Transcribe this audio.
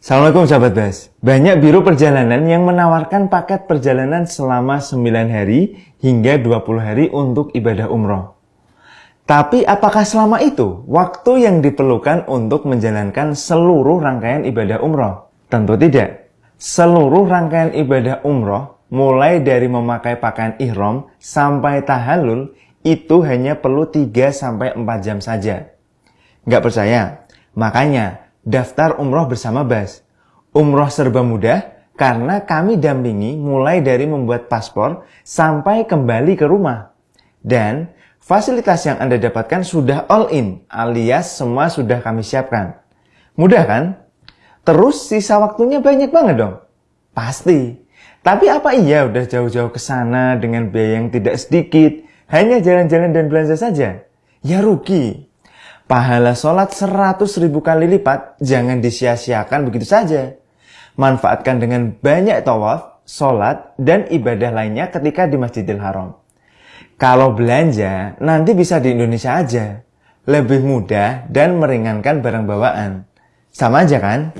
Assalamualaikum sahabat Bas. Banyak biro perjalanan yang menawarkan paket perjalanan selama 9 hari hingga 20 hari untuk ibadah umroh. Tapi apakah selama itu waktu yang diperlukan untuk menjalankan seluruh rangkaian ibadah umroh? Tentu tidak. Seluruh rangkaian ibadah umroh, mulai dari memakai pakaian ihram sampai tahallul, itu hanya perlu 3-4 jam saja. Nggak percaya? Makanya daftar umroh bersama Bas. Umroh serba mudah karena kami dampingi mulai dari membuat paspor sampai kembali ke rumah. Dan fasilitas yang Anda dapatkan sudah all in alias semua sudah kami siapkan. Mudah kan? Terus sisa waktunya banyak banget dong? Pasti. Tapi apa iya udah jauh-jauh ke sana dengan biaya yang tidak sedikit, hanya jalan-jalan dan belanja saja? Ya rugi. Pahala sholat 100 ribu kali lipat jangan disia-siakan begitu saja. Manfaatkan dengan banyak tawaf, sholat, dan ibadah lainnya ketika di Masjidil Haram. Kalau belanja, nanti bisa di Indonesia aja. Lebih mudah dan meringankan barang bawaan. Sama aja kan?